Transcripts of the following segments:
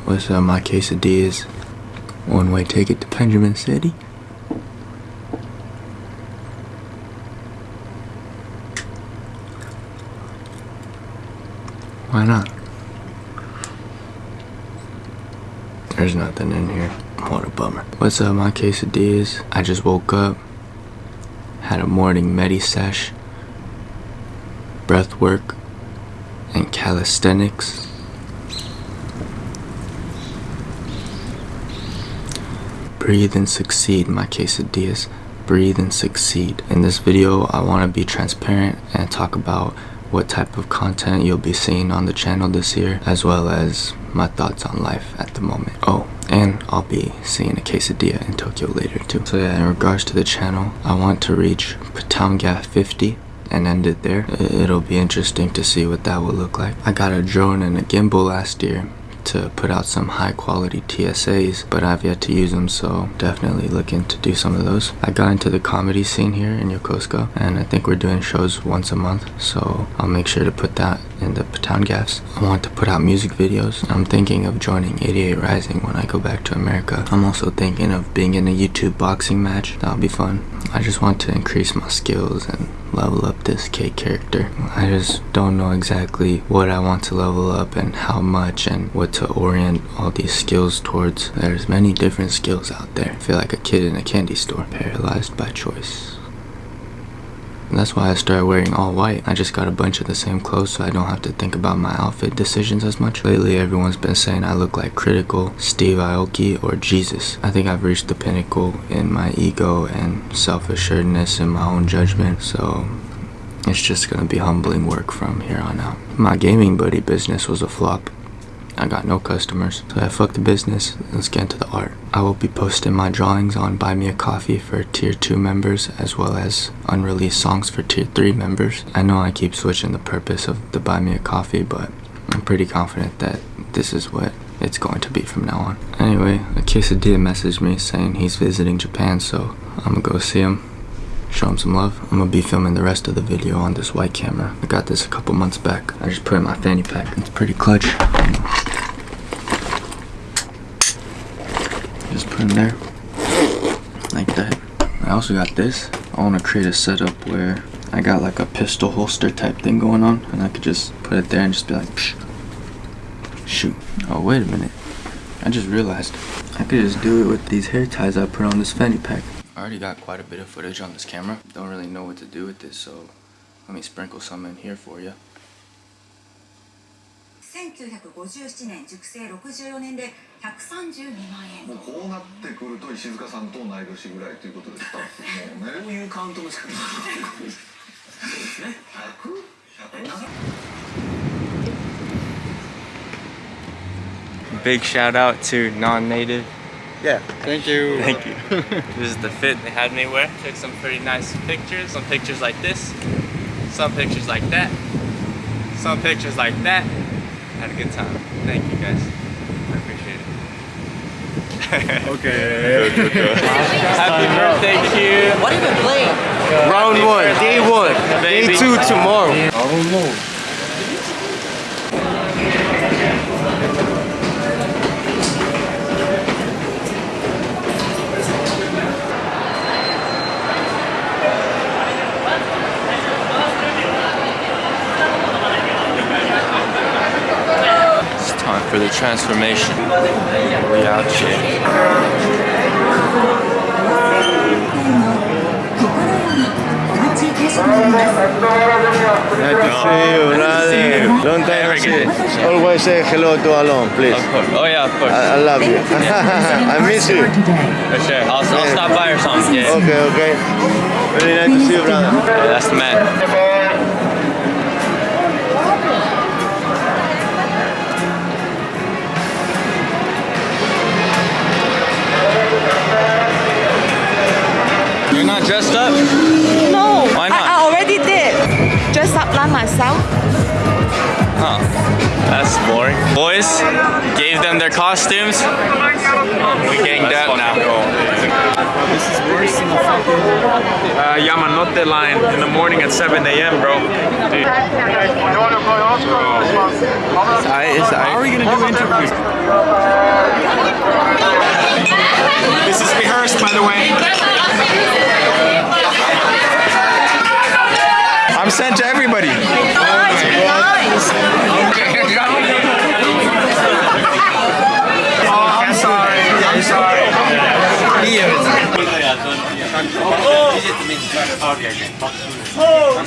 What's up, my quesadillas? One-way ticket to Benjamin City. Why not? There's nothing in here. What a bummer. What's up, my quesadillas? I just woke up, had a morning medi sesh, breath work, and calisthenics. Breathe and succeed, my quesadillas. Breathe and succeed. In this video, I want to be transparent and talk about what type of content you'll be seeing on the channel this year, as well as my thoughts on life at the moment. Oh, and I'll be seeing a quesadilla in Tokyo later too. So yeah, in regards to the channel, I want to reach Patanga 50 and end it there. It'll be interesting to see what that will look like. I got a drone and a gimbal last year to put out some high quality TSAs, but I've yet to use them, so definitely looking to do some of those. I got into the comedy scene here in Yokosuka, and I think we're doing shows once a month, so I'll make sure to put that in the Patown gaffs. I want to put out music videos. I'm thinking of joining 88 Rising when I go back to America. I'm also thinking of being in a YouTube boxing match. That'll be fun. I just want to increase my skills and level up this K character. I just don't know exactly what I want to level up and how much and what to orient all these skills towards. There's many different skills out there. I feel like a kid in a candy store, paralyzed by choice. And that's why I started wearing all white. I just got a bunch of the same clothes so I don't have to think about my outfit decisions as much. Lately everyone's been saying I look like Critikal, Steve Aoki, or Jesus. I think I've reached the pinnacle in my ego and self-assuredness in my own judgment so it's just gonna be humbling work from here on out. My gaming buddy business was a flop. I got no customers. So I fucked the business, let's get into the art. I will be posting my drawings on Buy Me a Coffee for tier 2 members as well as unreleased songs for tier 3 members. I know I keep switching the purpose of the Buy Me a Coffee but I'm pretty confident that this is what it's going to be from now on. Anyway, a quesadilla messaged me saying he's visiting Japan so I'm gonna go see him show him some love. I'm gonna be filming the rest of the video on this white camera. I got this a couple months back. I just put in my fanny pack. It's pretty clutch. Just put in there, like that. I also got this. I wanna create a setup where I got like a pistol holster type thing going on and I could just put it there and just be like, Psh. shoot. Oh, wait a minute. I just realized I could just do it with these hair ties I put on this fanny pack I already got quite a bit of footage on this camera. Don't really know what to do with this, so let me sprinkle some in here for you. 1957年熟成64年で132万円もうこうなってくると石塚さんと同い年ぐらいということですかもうねこういうカウントの仕方そうですね Big shout out to non-native. yeah, thank you. Thank you. this is the fit they had me wear. Took some pretty nice pictures. Some pictures like this. Some pictures like that. Some pictures like that. Had a good time. Thank you guys. I appreciate it. Okay. Happy birthday, Q. What have you been playing? Round one, day one, day two tomorrow. I don't know time for the transformation. We out here. Nice to see you, brother. Long time no see. Always say hello to Alon, please. Of course. Oh yeah, of course. I, I love you. I miss you. For sure. I'll, I'll stop by or something. Yeah. Okay, okay. Really nice to see you, brother. Yeah, that's the man. Not dressed up? No, Why not? I, I already did. Dress up like myself. Huh. That's boring. Boys, gave them their costumes. We ganged up now. This is worse than the fucking uh, Yamanote line in the morning at 7 a.m., bro. Dude. How are we gonna do interviews? This is rehearsed, by the way. I'm sent to everybody. Oh, I'm sorry. I'm sorry. Oh, oh.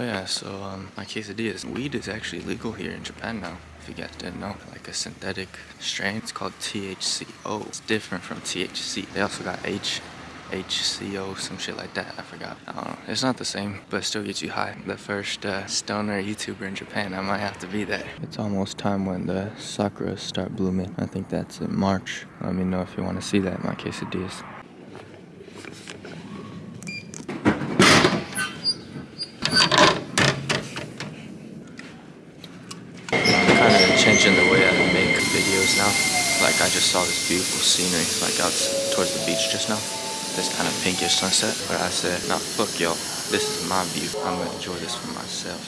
Yeah, so um, my quesadillas. Weed is actually legal here in Japan now. If you guys didn't know, like a synthetic strain. It's called THCO. It's different from THC. They also got H, HCO, some shit like that. I forgot. I don't know. It's not the same, but still gets you high. The first uh, stoner YouTuber in Japan. I might have to be that. It's almost time when the sakuras start blooming. I think that's in March. Let me know if you want to see that. In my quesadillas. I'm kind of changing the way I make videos now. Like I just saw this beautiful scenery, like out towards the beach just now. This kind of pinkish sunset. But I said, nah, fuck y'all. This is my view. I'm gonna enjoy this for myself.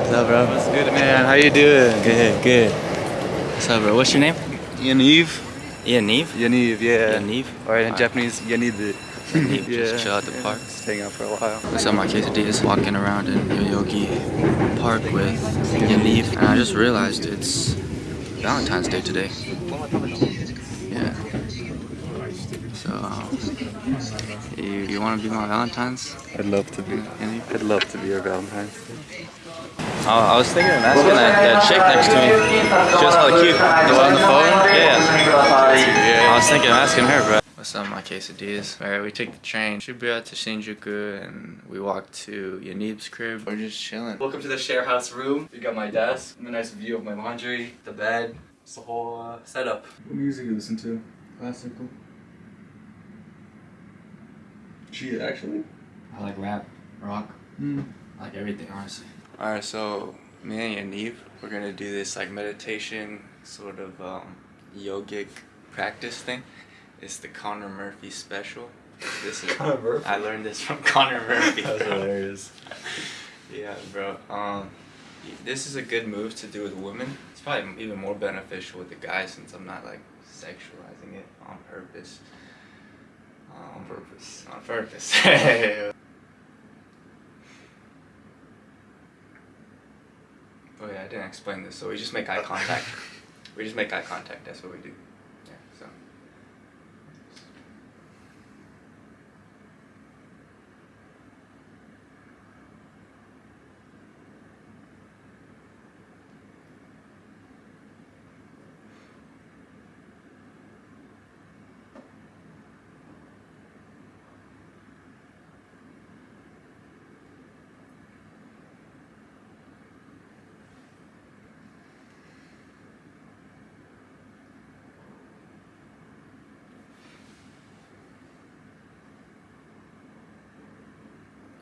What's up, bro? What's good, man? How you doing? Good, good. What's up, bro? What's your name? Yaniv? Yaniv? Yaniv, yeah. Yaniv? Or in Alright. Japanese, Yaniv. Yaniv, just chill at the park. Just hang out for a while. What's up, my quesadillas? Walking around in Yoyogi Park with Yaniv, and I just realized it's Valentine's Day today. Yeah. So, um, you, you want to be my Valentine's? I'd love to be. Yaniv? I'd love to be your Valentine's. Oh, I was thinking of asking that, that chick next to me. She was hella cute. The one on the phone? Yeah. I was thinking of asking her, bro. What's up, my quesadillas? Alright, we took the train Shibuya to Shinjuku and we walked to Yaniv's crib. We're just chilling. Welcome to the share house room. You got my desk, a nice view of my laundry, the bed. It's the whole uh, setup. What music you listen to? Classical. She actually? I like rap, rock, Hmm. I like everything, honestly. Alright, so me and Yaniv, we're gonna do this like meditation, sort of um, yogic practice thing. It's the Connor Murphy special. This is Connor Murphy? I learned this from Connor Murphy. That's hilarious. Yeah, bro. Um, this is a good move to do with women. It's probably even more beneficial with the guys since I'm not like sexualizing it on purpose. Um, On purpose. on purpose. oh yeah, I didn't explain this. So we just make eye contact. we just make eye contact. That's what we do.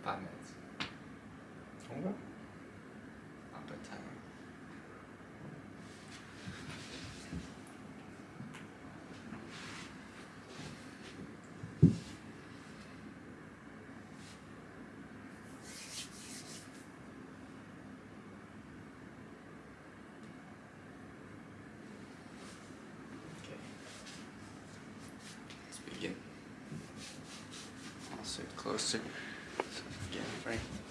Five minutes. Okay. I'm a bit. Okay. Let's begin. Closer. Again,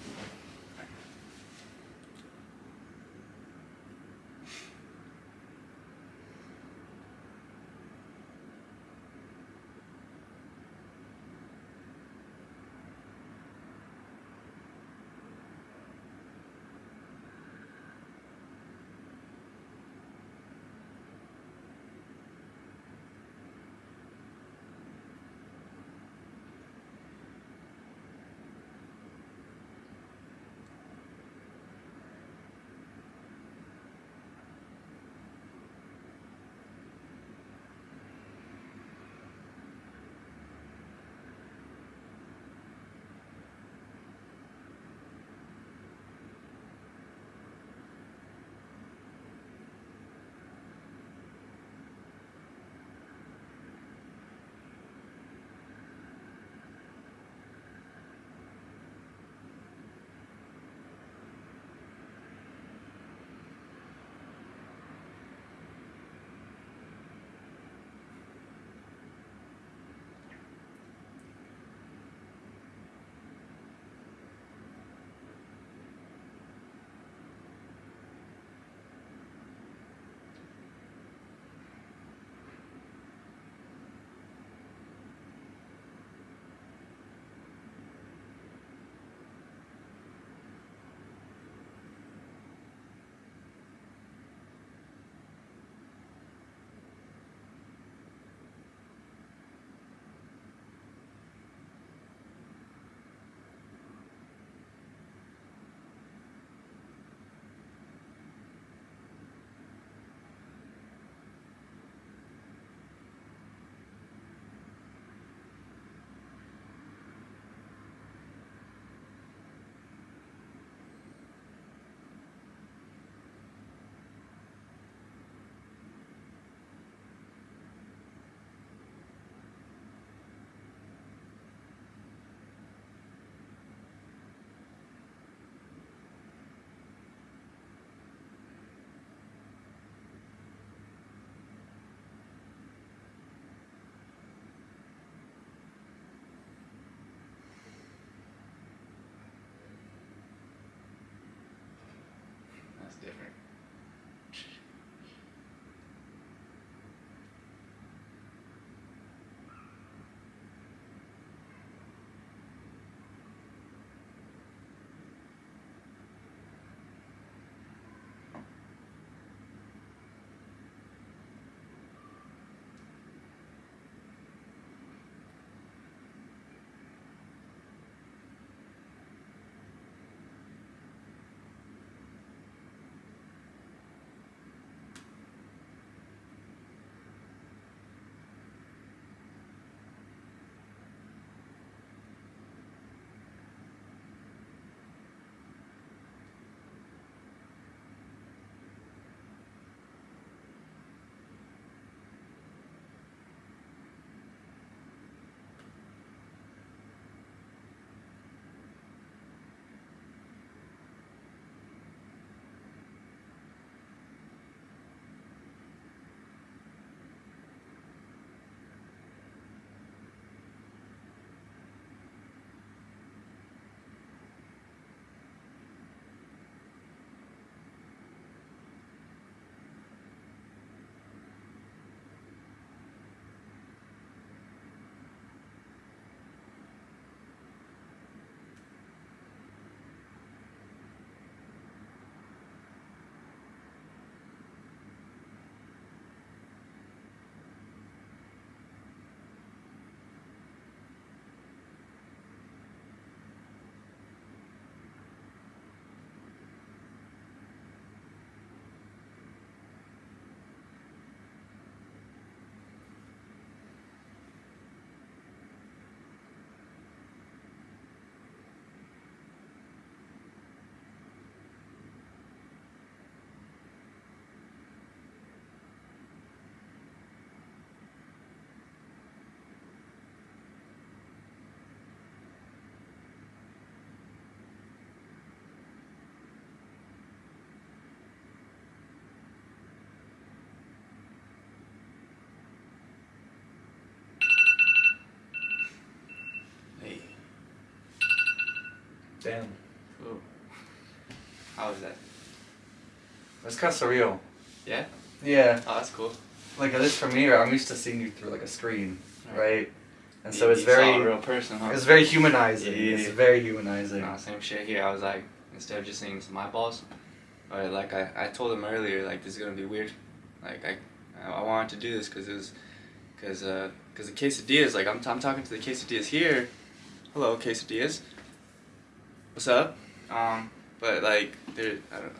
Damn. Ooh. How was that? It's kind of surreal. Yeah? Yeah. Oh, that's cool. Like at least for me, I'm used to seeing you through like a screen, Right. right? And so You- it's you very, real person, huh? it's very humanizing. Yeah, It's very humanizing. Nah, same shit here. I was like, instead of just seeing some eyeballs, or like I, I told him earlier, like this is gonna be weird. Like I, I wanted to do this because it was, because uh, because the quesadillas. Like I'm, I'm talking to the quesadillas here. Hello, quesadillas. What's up? Um, but like they're, I don't know,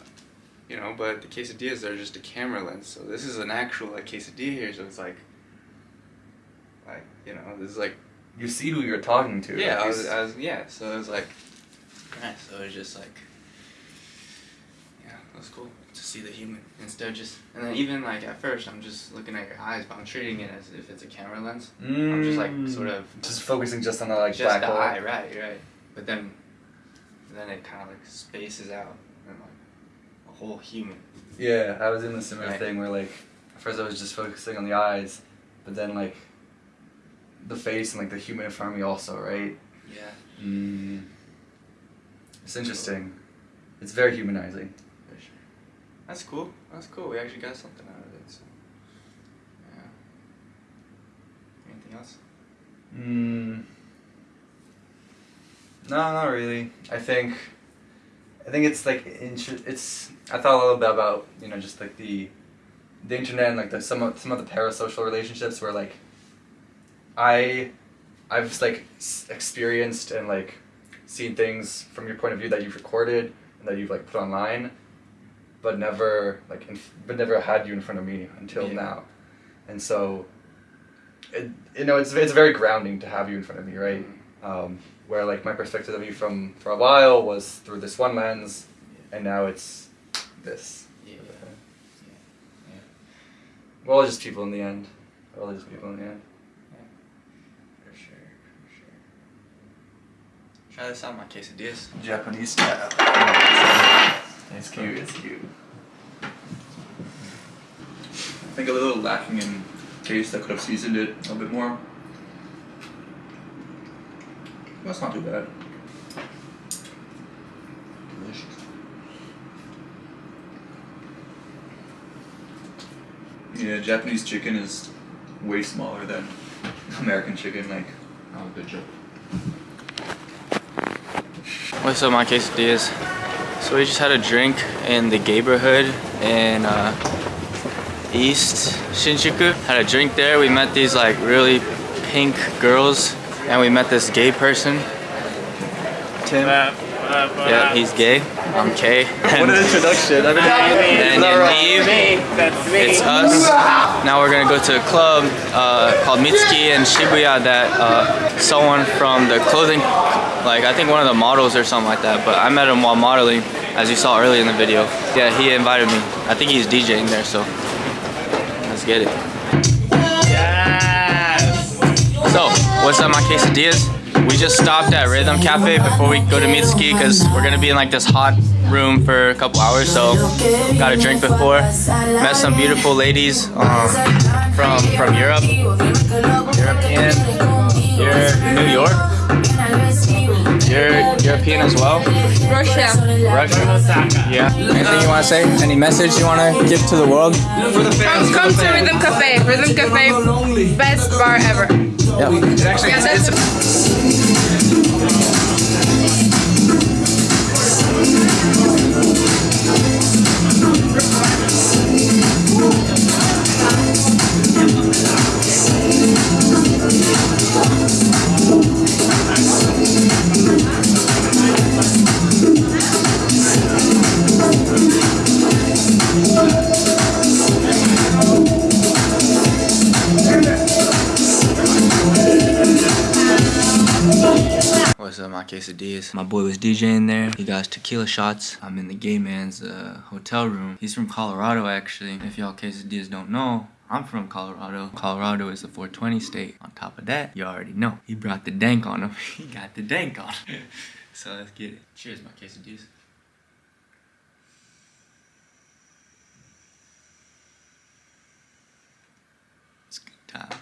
you know, but the quesadillas they're just a camera lens. So this is an actual like quesadilla here. So it's like, like you know, this is like You see who you're talking to. yeah, like, I was, s- I was, yeah. So it was like, right. So it was just like, yeah, it was cool to see the human instead of just, and then even like at first, I'm just looking at your eyes, but I'm treating it as if it's a camera lens. I'm just like sort of Mm. just focusing just on the like just black the hole. eye, right, right. But then, then it kind of like spaces out and like a whole human. Yeah, I was in the similar Right. thing where like at first I was just focusing on the eyes, but then like the face and like the human in front of me also, right? Yeah, Mm. It's interesting. It's very humanizing. sure. That's cool. That's cool. We actually got something out of it. So, yeah. Anything else? Mm. No, not really. I think, I think it's like it's. I thought a little bit about you know just like the, the internet and like the some of some of the parasocial relationships where like. I, I've just, like experienced and like, seen things from your point of view that you've recorded and that you've like put online, but never like but never had you in front of me until Yeah. now, and so. It, you know, it's it's very grounding to have you in front of me, right? um, where like my perspective of you from for a while was through this one lens, and now it's this. Yeah. Yeah. We're all just people in the end. We're all just people in the end. For sure. For sure. Try this out, my quesadillas. Japanese style. It's cute. It's cute. I think a little lacking in taste. I could have seasoned it a little bit more. That's not too bad. Delicious. Yeah, Japanese chicken is way smaller than American chicken. Like, Oh, good job. What's up, my quesadillas? So we just had a drink in the neighborhood in uh, East Shinjuku. Had a drink there. We met these like really pink girls, and we met this gay person. Tim. Yeah, he's gay. I'm Kay. What an introduction! I've been And Yaniv, it's us. Now we're gonna go to a club uh, called Mitsuki in Shibuya that uh, someone from the clothing, like I think one of the models or something like that, but I met him while modeling, as you saw earlier in the video. Yeah, he invited me. I think he's DJing there, so let's get it. What's up my quesadillas? We just stopped at Rhythm Cafe before we go to Mitsuki because we're gonna be in like this hot room for a couple hours. So, got a drink before. Met some beautiful ladies um, from from Europe, European. You're New York. You're European as well. Russia. Russia. Yeah. Anything you want to say? Any message you want to give to the world? Come, come to Rhythm Cafe. Rhythm Cafe, best bar ever. Yeah. Yeah, that's- DJing there. He got tequila shots. I'm in the gay man's uh, hotel room. He's from Colorado, actually. If y'all quesadillas don't know, I'm from Colorado. Colorado is a 420 state. On top of that, you already know. He brought the dank on him. he got the dank on him. so let's get it. Cheers, my quesadillas. It's a good time.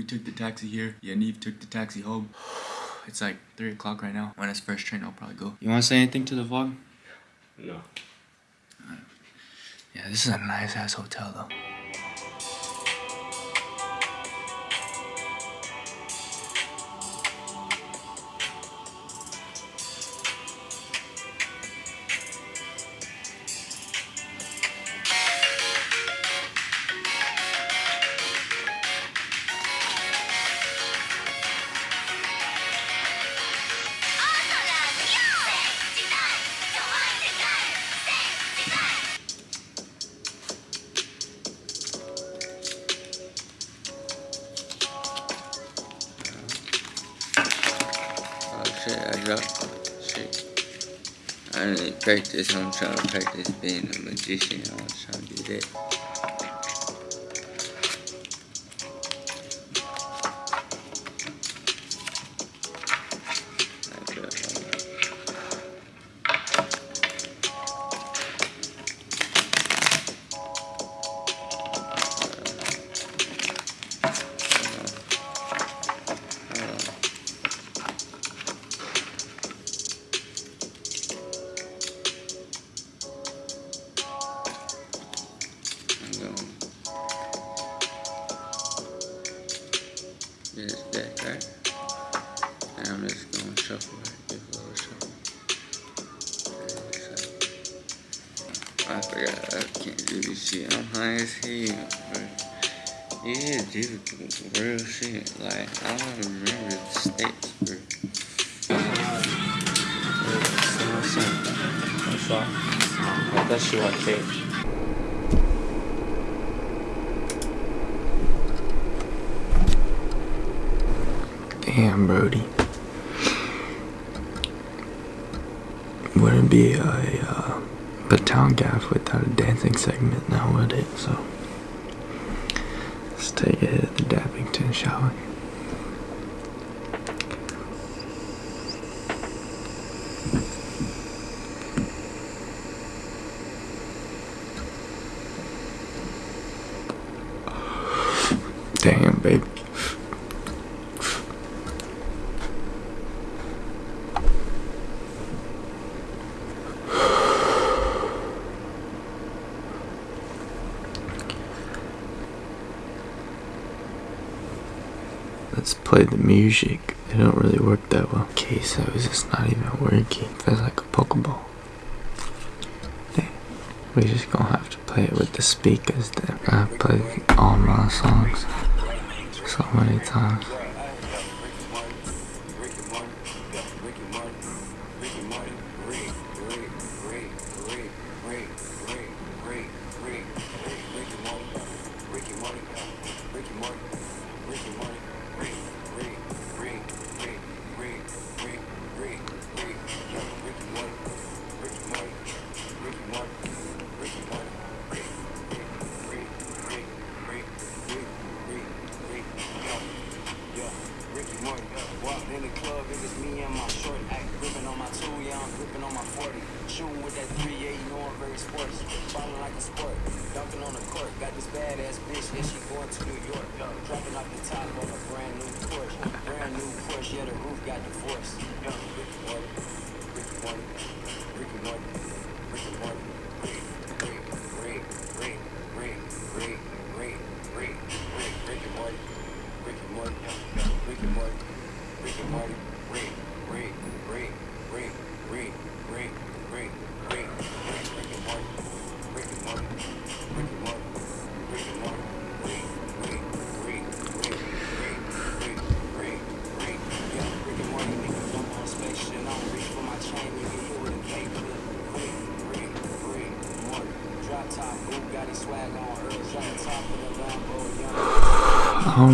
We took the taxi here. Yaniv took the taxi home. It's like 3 o'clock right now. When it's first train, I'll probably go. You want to say anything to the vlog? No. Yeah, this is a nice ass hotel though. Shit, I dropped shit. I didn't practice, I'm trying to practice being a magician. I was trying to do that. I can't do this shit. I'm high as hell, is difficult, real shit. Like, I don't remember the steps, bro. Watashi wa kei. Damn, Brody. Wouldn't be a uh, Baton Gaff without a dancing segment now, would it? So, let's take a hit at the Dappington, shall we? Damn, baby. Let's play the music. It don't really work that well. Okay, so it's just not even working. It Feels like a Pokeball. Damn. We just gonna have to play it with the speakers then. I've played all my songs so many times. one, Ricky White.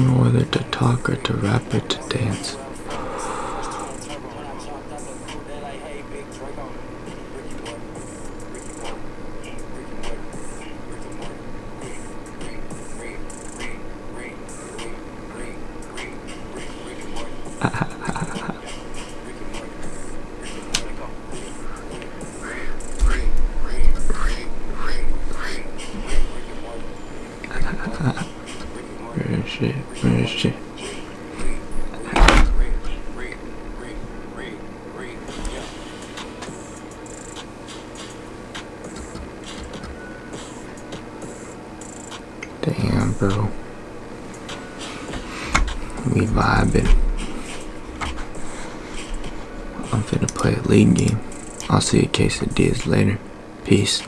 Know whether to talk or to rap or to dance. Game. I'll see you quesadillas later. Peace.